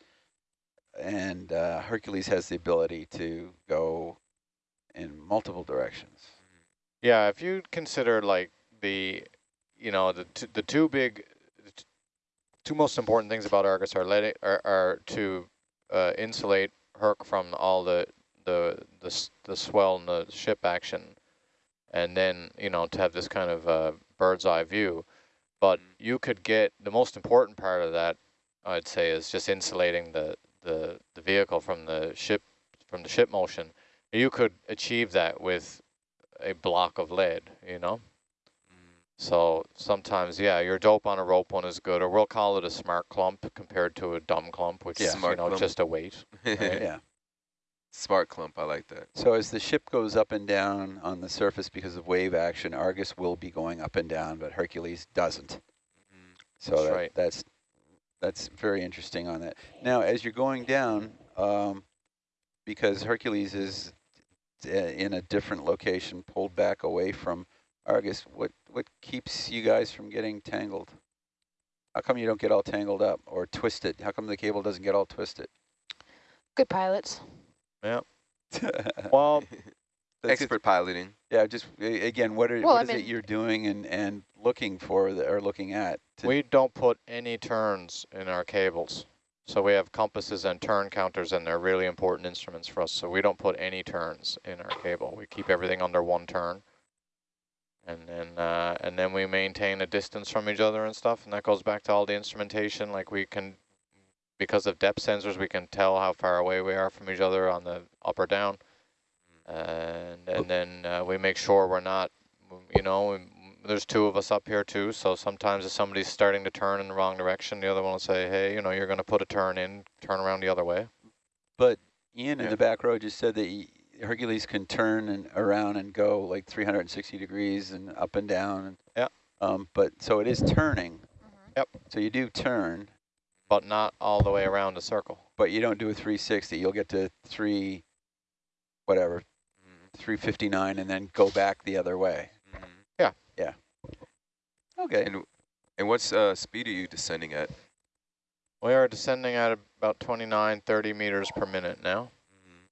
and uh, Hercules has the ability to go in multiple directions. Yeah, if you consider like the, you know, the t the two big, the two most important things about Argus are let it are, are to uh, insulate Herc from all the the the the swell and the ship action, and then you know to have this kind of uh, bird's eye view. But you could get the most important part of that, I'd say, is just insulating the the the vehicle from the ship from the ship motion. You could achieve that with a block of lead, you know? So sometimes, yeah, your dope on a rope one is good, or we'll call it a smart clump compared to a dumb clump, which Yeah. is, you know, clump. just a weight. Right. Yeah. Smart clump, I like that. So as the ship goes up and down on the surface because of wave action, Argus will be going up and down, but Hercules doesn't. So That's that, right. that's that's very interesting on that. Now, as you're going down, um, because Hercules is uh, in a different location, pulled back away from Argus, what what keeps you guys from getting tangled? How come you don't get all tangled up or twisted? How come the cable doesn't get all twisted? Good pilots. Well, That's- Expert piloting. Yeah, just again, what are Well, what I is it you're doing and and looking for that, or looking at? to- we don't put any turns in our cables. So we have compasses and turn counters, and they're really important instruments for us. So we don't put any turns in our cable. We keep everything under one turn. And then, uh, and then we maintain a distance from each other and stuff. And that goes back to all the instrumentation. Like we can, because of depth sensors, we can tell how far away we are from each other on the up or down. And, and then uh, we make sure we're not, you know, there's two of us up here too. So sometimes if somebody's starting to turn in the wrong direction, the other one will say, hey, you know, you're going to put a turn in, turn around the other way. But Ian in the back row just said that he, Hercules can turn and around and go like 360 degrees and up and down. And, Yeah. Um, but so it is turning. Yep. So you do turn, but not all the way around the circle. but you don't do a 360. You'll get to three, whatever, Mm, 359, and then go back the other way. mm. Yeah. Yeah. Okay. And and what's uh, speed are you descending at? We are descending at about 29, 30 meters per minute now. Mm.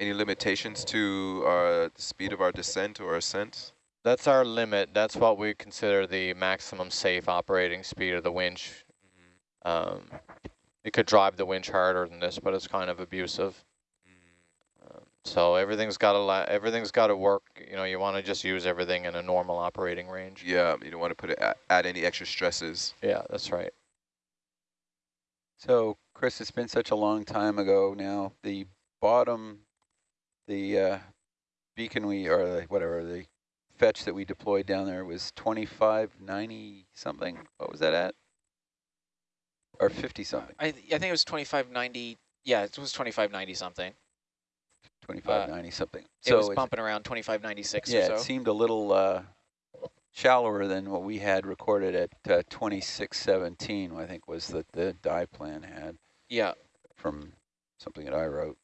Any limitations to uh, the speed of our descent or ascent? That's our limit. That's what we consider the maximum safe operating speed of the winch. Um, you could drive the winch harder than this, but it's kind of abusive. Um, so everything's got to la everything's got to work. You know, you want to just use everything in a normal operating range. Yeah, you don't want to put it at, add any extra stresses. Yeah, that's right. So, Chris, it's been such a long time ago now. The bottom, the uh, beacon we, or the, whatever, the fetch that we deployed down there was 2590 something. What was that at? Or 50 something? I, I think it was 2590. Yeah, it was 2590 something. 2590 something. it was bumping around 2596 yeah, or so. it seemed a little uh, shallower than what we had recorded at uh, 2617, I think was that the dive plan had yeah, from something that I wrote.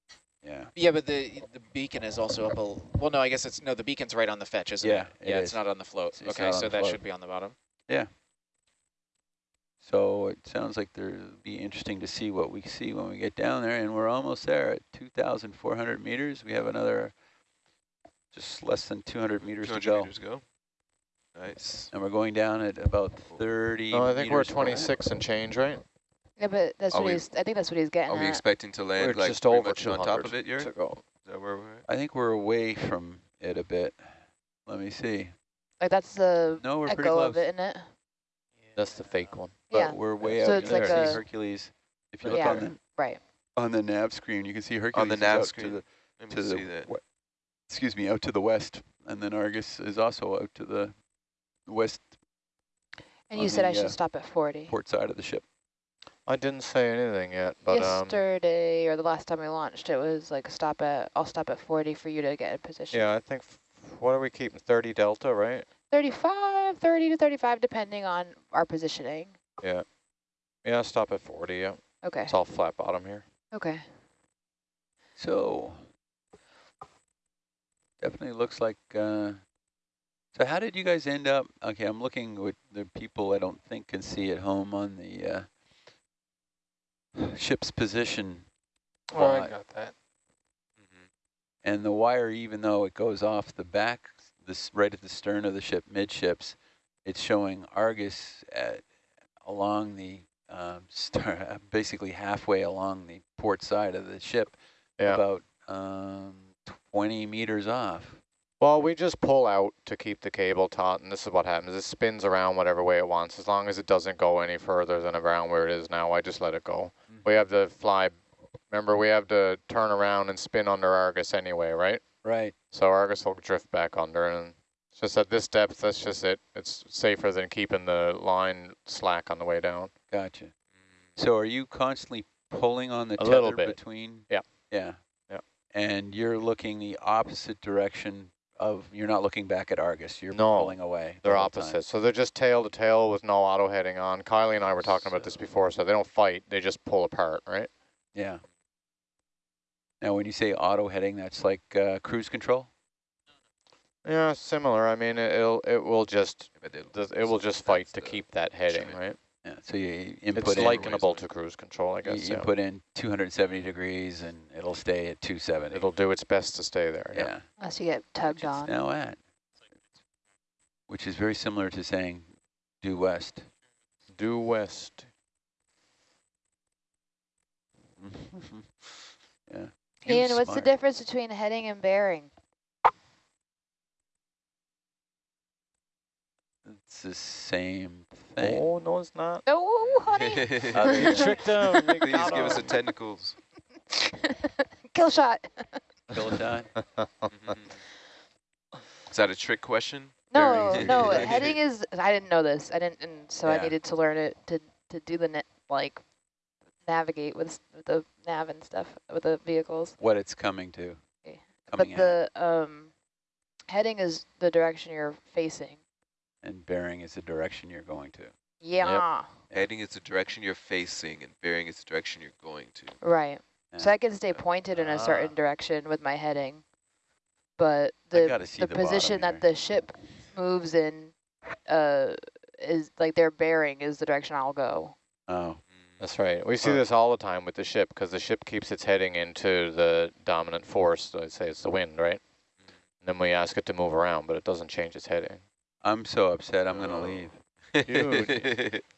Yeah. yeah, but the the beacon is also up a. Well, no, I guess it's no. The beacon's right on the fetch, isn't Yeah, it? it yeah, is. it's not on the float. It's- okay, so that float. should be on the bottom. So it sounds like there'll be interesting to see what we see when we get down there, and we're almost there at 2,400 meters. We have another just less than 200 meters to go, meters go. Nice. and we're going down at about 30 Oh, I think we're meters per minute. 26 and change, right? Yeah, but that's Are what we- he's. I think that's what he's getting Are we at. expecting to land We're like just pretty over much on top of it, Yuri? to. Is that where we're at? I think we're away from it a bit. Let me see. Like that's the No, we're pretty echo close. of it, isn't it? That's the fake one. But yeah. we're way So out. it's you like can see a- Hercules. If you Yeah. on the Right. on the nav screen, you can see Hercules On the nav screen. to the Let me to see the that. excuse me out to the west, and then Argus is also out to the west And you said the, I should uh, stop at 40. port side of the ship. I didn't say anything yet, but um, Yesterday, or the last time we launched, it was like stop at, I'll stop at 40 for you to get in position. yeah, I think, f- what are we keeping, 30 delta, right? 35, 30 to 35, depending on our positioning. Yeah. Yeah, stop at 40, yeah. Okay, It's all flat bottom here. okay. So definitely looks like. Uh, so how did you guys end up? Okay, I'm looking with the people I don't think can see at home on the uh, ship's position, Oh, I got that. Mhm. and the wire, even though it goes off the back, this right at the stern of the ship, midships, it's showing Argus at along the um, star, basically halfway along the port side of the ship, Yeah. about um, 20 meters off. Well, we just pull out to keep the cable taut, and this is what happens. It spins around whatever way it wants. As long as it doesn't go any further than around where it is now, I just let it go. We have to fly, remember, we have to turn around and spin under Argus anyway, right? Right. So Argus will drift back under, and it's just at this depth, that's just it. It's safer than keeping the line slack on the way down. Gotcha. Mm. So are you constantly pulling on the A tether little bit. between? Yeah. Yeah. Yeah. And you're looking the opposite direction of, you're not looking back at Argus, you're No, pulling away. They're time. opposite. So they're just tail to tail with no auto heading on. Kylie and I were talking about this before, so they don't fight. They just pull apart, right? Yeah. Now, when you say auto heading, that's like uh, cruise control? Yeah, similar. I mean, it, it'll it will just But they- does- it will just fight to keep that heading, measurement. right? Yeah. So you input It's in, likenable to cruise control, I you, guess. you Yeah. put in 270 degrees and it'll stay at 270. It'll do its best to stay there. yeah. Yeah. Unless you get Which tugged it's on. now at. Which is very similar to saying due west. Due west. yeah. You Ian, what's the difference between heading and bearing? It's the same thing. Oh no, it's not. Oh, honey. Uh, You tricked him. You Please got give us the him. technicals. Kill shot. Kiloton? Mhm. Is that a trick question? No, no, heading is, I didn't know this. I didn't, and so I needed to learn it to, to do the, net, like, navigate with, the nav and stuff, with the vehicles. what it's coming to. Okay. Coming but the um, heading is the direction you're facing. and bearing is the direction you're going to. Yeah, Heading is the direction you're facing, and bearing is the direction you're going to. right. So I can stay pointed in a Ah. certain direction with my heading, but the the, the position that the ship moves in uh, is like their bearing is the direction I'll go. Oh, That's right. We see Huh. this all the time with the ship because the ship keeps its heading into the dominant force. Let's say it's the wind, right? And then we ask it to move around, but it doesn't change its heading. I'm so upset. I'm Oh. gonna leave. Did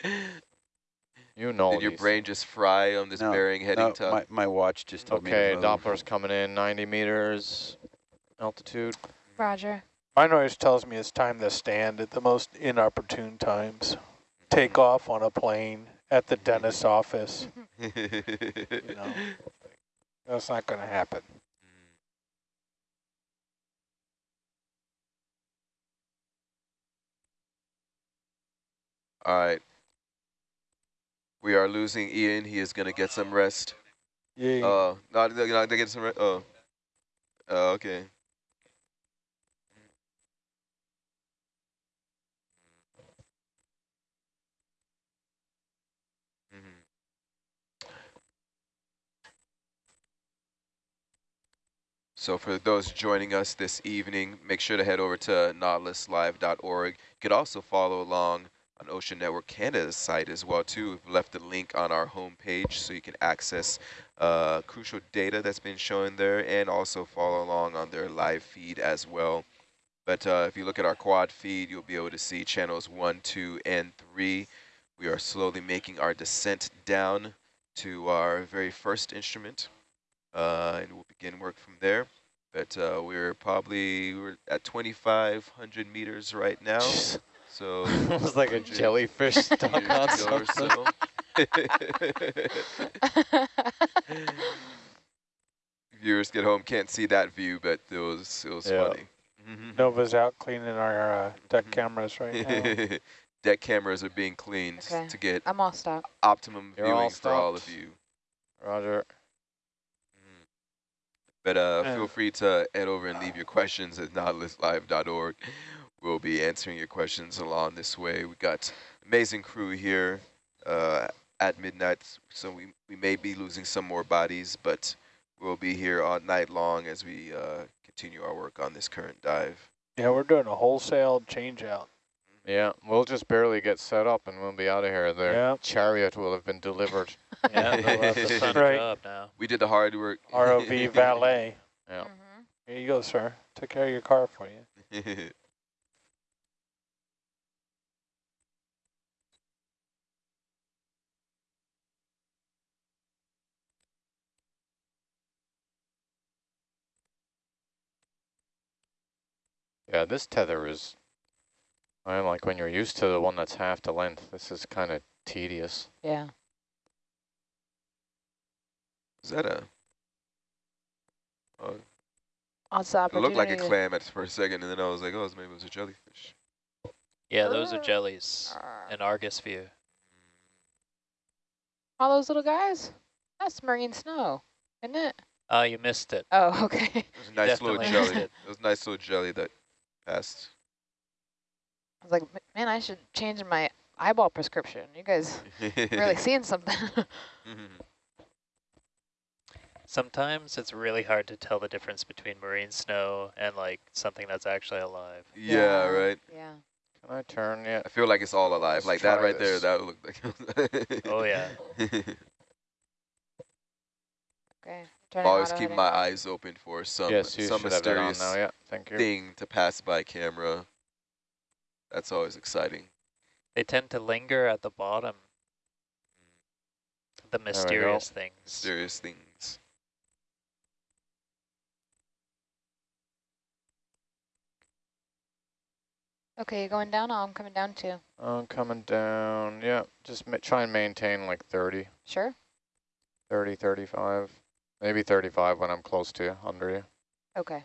You know Did your these brain just fry on this No, bearing heading No, tug? my, my watch just told Okay, me to move. Doppler's coming in, 90 meters altitude. Roger. My noise tells me it's time to stand at the most inopportune times. Take off on a plane at the dentist's office. You know, that's not going to happen. All right. We are losing Ian. He is going to get some rest. Yeah. Uh, oh, not, not going to get some rest. Oh. Oh, okay. So for those joining us this evening, make sure to head over to nautiluslive.org. You could also follow along on Ocean Network Canada's site as well too. We've left a link on our homepage so you can access uh, crucial data that's been shown there and also follow along on their live feed as well. But uh, if you look at our quad feed, you'll be able to see channels one, two, and three. We are slowly making our descent down to our very first instrument, uh, and we'll begin work from there. But uh, we're probably we're at 2,500 meters right now. So it was like a jellyfish stuck meters on to go or something. so. Viewers get home can't see that view, but it was it was Yeah. funny. Nova's out cleaning our uh, deck Mhm. cameras right now. deck cameras are being cleaned Okay. to get I'm all stopped. optimum You're all viewing for all of you. Roger. But uh, feel free to head over and leave your questions at nautiluslive.org. We'll be answering your questions along this way. We got amazing crew here uh, at midnight, so we, we may be losing some more bodies, but we'll be here all night long as we uh, continue our work on this current dive. Yeah, we're doing a wholesale change out. Yeah, we'll just barely get set up and we'll be out of here. The Yeah. chariot will have been delivered. Yeah, they'll have the fun Right. now. We did the hard work. ROV valet. Yeah. Mhm. Here you go, sir. Took care of your car for you. Yeah, this tether is, I like when you're used to the one that's half the length, this is kind of tedious. Yeah. Is that a? Oh, Lots of it looked like a clam at for a second, and then I was like, oh, maybe it was a jellyfish. Yeah, those are Ah. jellies in Argus view. All those little guys? That's marine snow, isn't it? Oh, you missed it. Oh, okay. It was a nice little jelly. It it. was a nice little jelly that passed. I was like, man, I should change my eyeball prescription. You guys really seeing something. Mm-hmm. Sometimes it's really hard to tell the difference between marine snow and like something that's actually alive. yeah, right. Yeah. Can I turn yet? I feel like it's all alive. Let's like that try right there, that would look like. Oh yeah. Okay. Turning Always keep my eyes open for some yes, some should have that on mysterious now, yeah, thank you. thing to pass by camera. That's always exciting. They tend to linger at the bottom. The mysterious things. Mysterious things. Okay, you going down? Oh, I'm coming down too. I'm coming down, yeah, just ma try and maintain like 30, Sure. 30, 35, maybe 35 when I'm close to you, under you. Okay.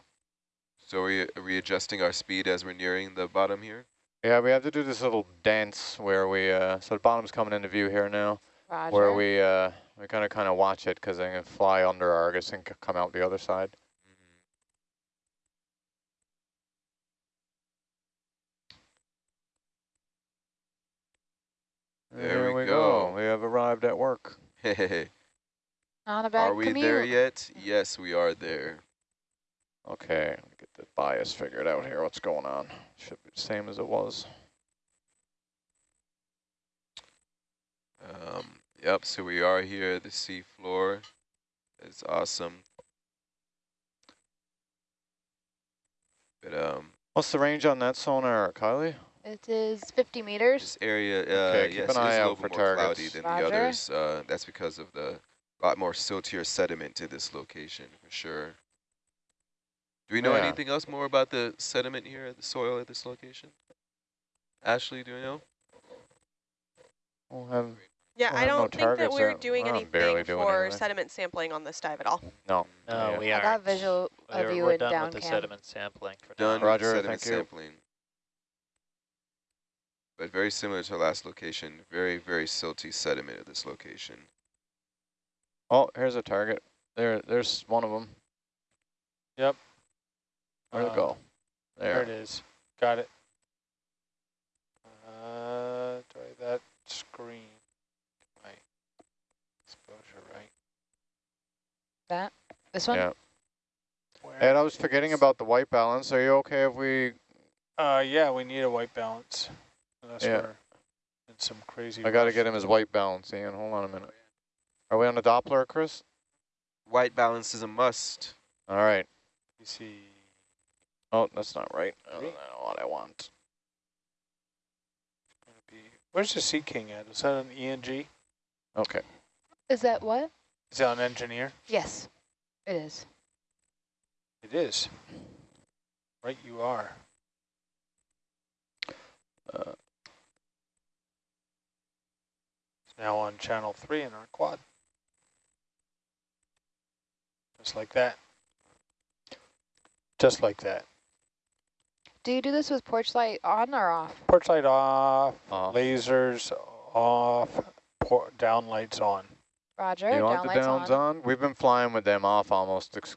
So are we, are we adjusting our speed as we're nearing the bottom here? Yeah, we have to do this little dance where we, uh, so the bottom's coming into view here now, Roger. where we, uh, we're gonna kind of watch it because I'm gonna fly under Argus and come out the other side. There we go. We have arrived at work. Hey, Not a bad are we commute. there yet? Yes, we are there. Okay, get the bias figured out here. What's going on? Should be the same as it was. Um, yep, so we are here at the sea floor. It's awesome. But um, What's the range on that sonar, Kylie? It is 50 meters. this area, uh, Okay, keep yes, an it is eye a little for bit more cloudy than Roger. the others. Uh, that's because of the lot more siltier sediment to this location, for sure. Do we know Yeah. anything else more about the sediment here, at the soil at this location? Ashley, do you know? We'll have, Yeah, We'll I have don't think that we're doing We're anything doing for anything. sediment sampling on this dive at all. no. No, yeah. we I are. got visual of We're, you we're in done down with the cam. sediment sampling for Done now. with Roger, sediment thank you. sampling. But very similar to our last location, very, very silty sediment at this location. Oh, here's a target. There, there's one of them. Yep. Where'd it go? There There. it is. Got it. Uh, do I that screen? My exposure right. That? This one? Yeah. Where Ed, I was forgetting about the white balance. Are you okay if we? Uh, yeah, we need a white balance. Unless Yeah. we're in some crazy. I got to get him his white balance. Ian, hold on a minute. Are we on the Doppler, Chris? White balance is a must. All right. You see. Oh, that's not right. I don't know what I want. Where's the Sea King at? Is that an ENG? Okay. Is that what? Is that an engineer? Yes, it is. It is. Right, you are. Uh, It's now on channel three in our quad. Just like that. Just like that. Do you do this with porch light on or off? Porch light off, Off. lasers off, por down lights on. Roger. you down want the downs on. on? We've been flying with them off almost ex